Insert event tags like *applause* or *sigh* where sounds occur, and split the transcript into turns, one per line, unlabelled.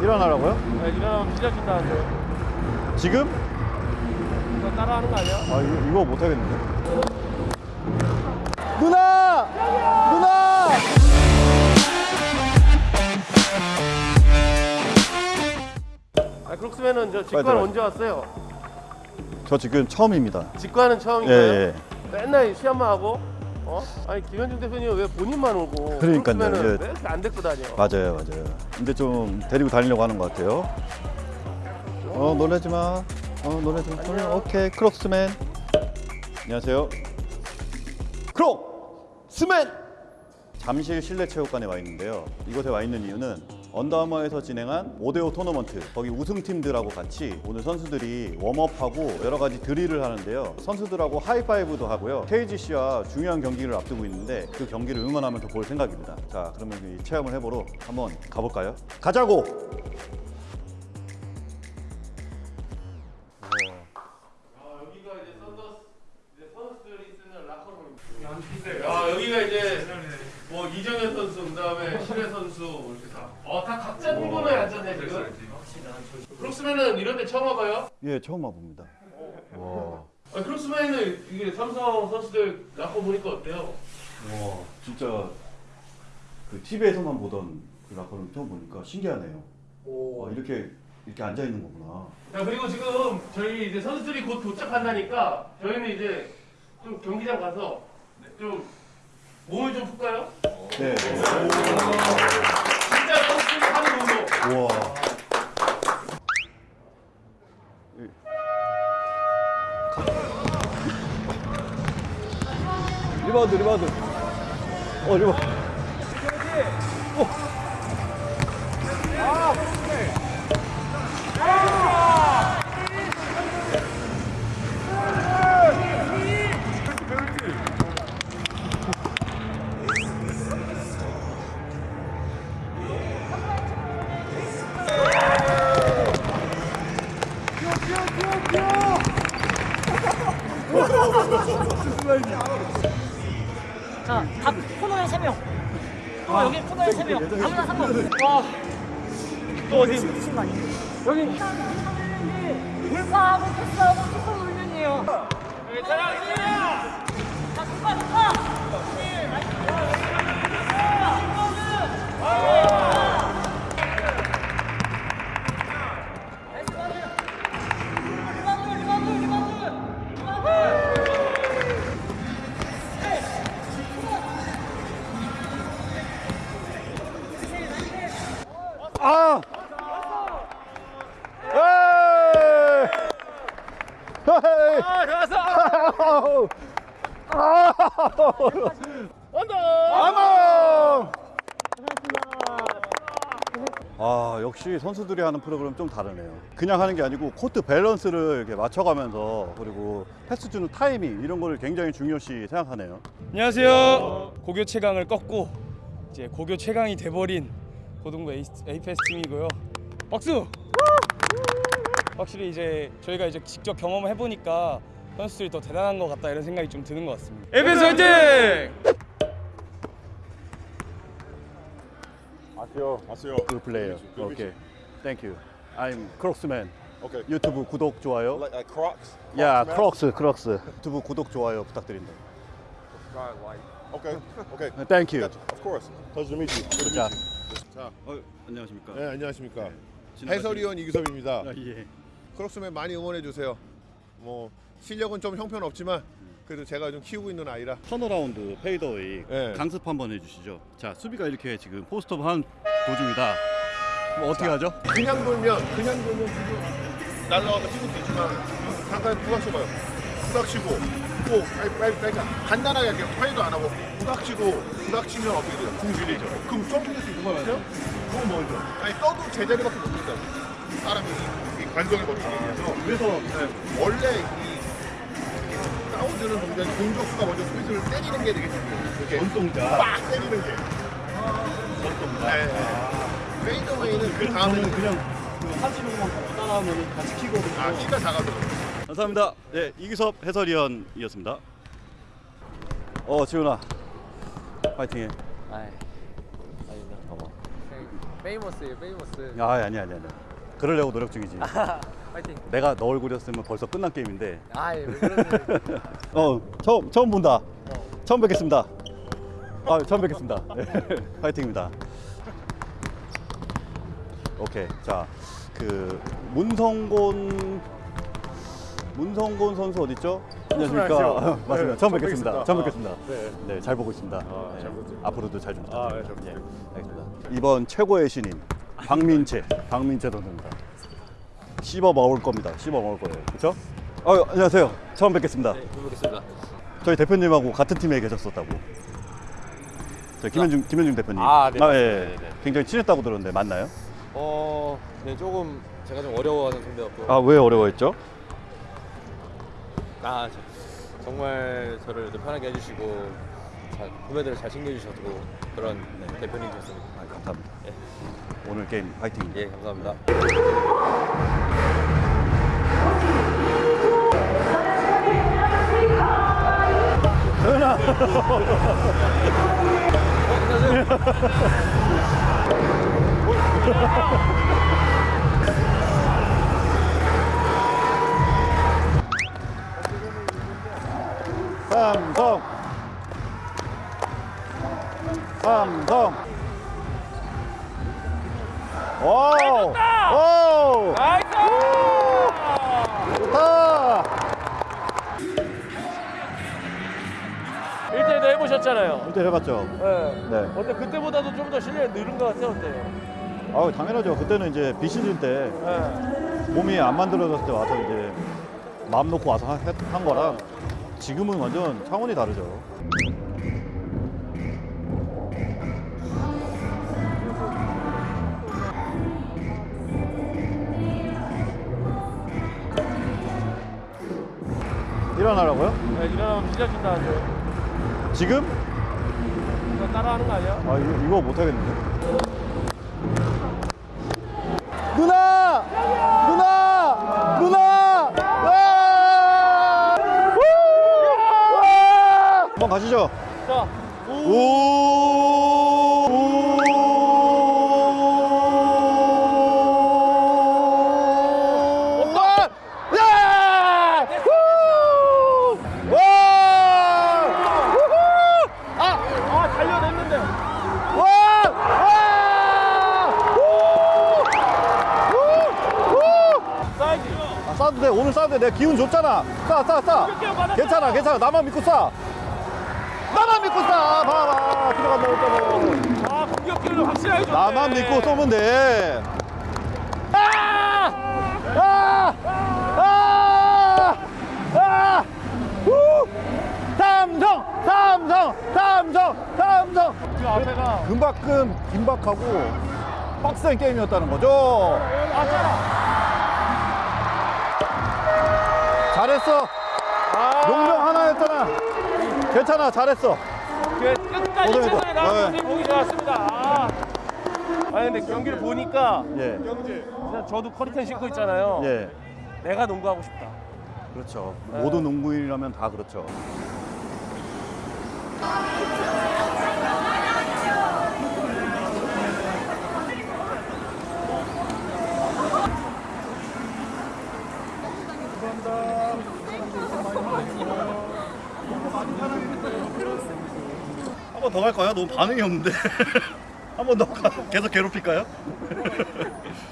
일어나라고요?
네, 일어나면 찢어진다는데
지금?
이거 따라하는 거 아니야?
아 이거, 이거 못하겠는데 누나! 누나!
아, 크록스맨은 저 직관. 언제 왔어요?
저 지금 처음입니다
직관은
예,
처음인가요?
예.
맨날 시험만 하고 어? 아니 김현중 대표님 왜 본인만 오고
그러니까요, 예.
안 데리고 다녀?
맞아요 맞아요. 근데 좀 데리고 다니려고 하는 것 같아요. 어 놀라지 마. 어, 놀라지 마.
안녕.
오케이. 크록스맨. 안녕하세요. 크록스맨! 잠실 실내체육관에 와 있는데요. 이곳에 와 있는 이유는 언더아머에서 진행한 5대5 토너먼트 거기 우승팀들하고 같이 오늘 선수들이 warm up하고 여러 가지 드릴을 하는데요 선수들하고 하이파이브도 하고요 KGC와 중요한 경기를 앞두고 있는데 그 경기를 응원하면서 볼 생각입니다 자 그러면 이 체험을 해보러 한번 가볼까요? 가자고!
아 여기가 이제 뭐 이정현 선수 그다음에 실외 선수 각자 공간에 앉았네 지금. 크록스맨은 이런 데 처음 와봐요?
예 처음 와봅니다 와,
아, 크록스맨은 이게 삼성 선수들 라커 보니까 어때요?
와 진짜 그 TV에서만 보던 그 라커를 처음 보니까 신기하네요 와, 이렇게 이렇게 앉아 있는 거구나
자 그리고 지금 저희 이제 선수들이 곧 도착한다니까 저희는 이제 좀 경기장 가서 좀 몸을 좀 풀까요?
네.
하는 운동.
우와. 리바운드, 리바운드. 어, 리바운드.
자, 각 코너에 세 명. 어, 여기 코너에 세 명. 아무나 상관. 와. 또 어디? 미친 거 아니야? 여기. 불파하고 패스하고 축구 훈련이에요. 자, 축구 축구. 리바운
좋았어.
아!
언더.
아머! 아 역시 선수들이 하는 프로그램 좀 다르네요. 그냥 하는 게 아니고 코트 밸런스를 이렇게 맞춰가면서 그리고 패스 주는 타이밍 이런 거를 굉장히 중요시 생각하네요.
안녕하세요. 고교 최강을 꺾고 이제 고교 최강이 돼버린 고등부 에이- 에이페스 팀이고요. 박수! 확실히 이제 저희가 이제 직접 경험을 해보니까 선수들이 더 대단한 것 같다 이런 생각이 좀 드는 것 같습니다. 에이페스 화이팅!
아세요? 그 플레이어. 오케이. Thank you. I'm Crocsman.
Okay.
유튜브 구독 좋아요.
Like, like Crocs? yeah?
크록스, 크록스. 유튜브 구독 좋아요 부탁드립니다.
Okay. Okay.
Thank you.
Gotcha. Of course. Pleasure to meet you. Good
자.
자,
어, 안녕하십니까?
네, 안녕하십니까.
지나가시는-
해설위원 이규섭입니다.
아, 예.
크록스맨 많이 응원해 주세요. 뭐 실력은 좀 형편없지만 그래도 제가 좀 키우고 있는 아이라
turnaround fadeaway
네.
강습 한번 해주시죠. 자, 수비가 이렇게 지금 post up 한 도중이다. 뭐 어떻게 하죠?
그냥 돌면 그냥 돌면 날라와서 찍을 수 있지만 잠깐 부닥쳐봐요. 부닥치고 또 빨리 빨리 빨리 간단하게 할게요. 파울도 안 하고 부닥치고 부닥치면 어떻게 돼요? 궁질이죠. 그럼 점프할 수 있는 거 같아요? 그건 뭐죠? 아니 떠도 제자리밖에 못 된다. 사람이 이, 이 관성에 걸리게 해서 그래서 네, 원래 이 싸워주는 동작이 공격수가 먼저 스피드를 때리는 게 되게 중요해요. 이렇게
원동작.
빡 때리는 게. 네. 페이드웨이는 그 다음에는
그냥 그 하시는 것만 따라하면 같이 키거든요.
아 키가 작아서
감사합니다. 네, 이기섭 해설위원이었습니다. 어, 지훈아. 파이팅해.
아이, 아니다. 봐봐. famous예요, famous.
아 아니 아니 아니. 그러려고 노력 중이지. *laughs*
파이팅.
내가 너 얼굴이었으면 벌써 끝난 게임인데.
아, 예? *laughs*
어 처음 처음 본다. 처음 뵙겠습니다. 아 처음 뵙겠습니다. *laughs* 파이팅입니다. 오케이 자 그 문성곤 문성곤 선수 어디 있죠? 안녕하십니까. *laughs* 맞습니다.
네,
처음 뵙겠습니다. 처음
아,
뵙겠습니다.
네.
네, 잘 보고 있습니다.
아,
네,
잘 부탁드립니다.
앞으로도 잘좀
아, 네,
부탁드립니다.
잘
예, 알겠습니다. 이번 최고의 신인 박민채, 박민채 선수입니다. 씹어 먹을 겁니다. 씹어 먹을 거예요. 그렇죠? 어, 안녕하세요. 처음 뵙겠습니다.
네, 뵙겠습니다.
저희 대표님하고 같은 팀에 계셨었다고. 저희 김현중 김현중 대표님.
아, 네,
예.
네, 네.
굉장히 친했다고 들었는데 맞나요?
어, 네, 조금 제가 좀 어려워하는 상대였고.
아, 왜 어려워했죠?
아, 저, 정말 저를 편하게 해주시고 잘, 후배들을 잘 챙겨주셨고 그런 네, 대표님이셨습니다.
아, 감사합니다.
예.
오늘 게임 파이팅.
예, 감사합니다.
삼성. *laughs* 삼성. 오! 오!
나이스!
좋다!
1대1도 해보셨잖아요.
일대 해봤죠?
네.
네.
어때 그때보다도 좀 더 실력이 늘은 것 같아요. 어때요?
아 당연하죠. 그때는 이제 비시즌 때
네.
몸이 안 만들어졌을 때 와서 이제 마음 놓고 와서 하- 했- 한 거랑 지금은 완전 차원이 다르죠. 일어나라고요?
네, 일어나면 찢어진다 하죠.
지금?
이거 따라하는 거 아니야?
아 이거, 이거 못하겠는데. 누나! 누나! 누나! 아! 한번 가시죠.
자,
오! 내가 기운 줬잖아. 싸, 싸, 싸.
공격기가 받았잖아.
괜찮아, 괜찮아. 나만 믿고 싸. 나만 믿고 싸. 봐봐. 들어간다 했잖아.
아 공격기를 확실하게 줬네.
나만 믿고 쏘면 돼. 아! 아! 아! 아! 후! 삼성! 삼성! 삼성! 삼성!
그 앞에가
금박금 긴박하고 빡센 게임이었다는 거죠.
맞잖아.
잘했어.
아,
용병 하나였잖아. 괜찮아, 잘했어.
그 끝까지
고생했다.
최선을 다한
네.
모습이 보기 좋았습니다. 아. 아니 근데 경기를 보니까
예,
그냥 저도 커리텐 신고 있잖아요.
예,
내가 농구하고 싶다.
그렇죠. 모든 농구인이라면 다 그렇죠. 한 번 더 갈까요? 너무 반응이 없는데. *laughs* 한 번 더 계속 괴롭힐까요? *laughs*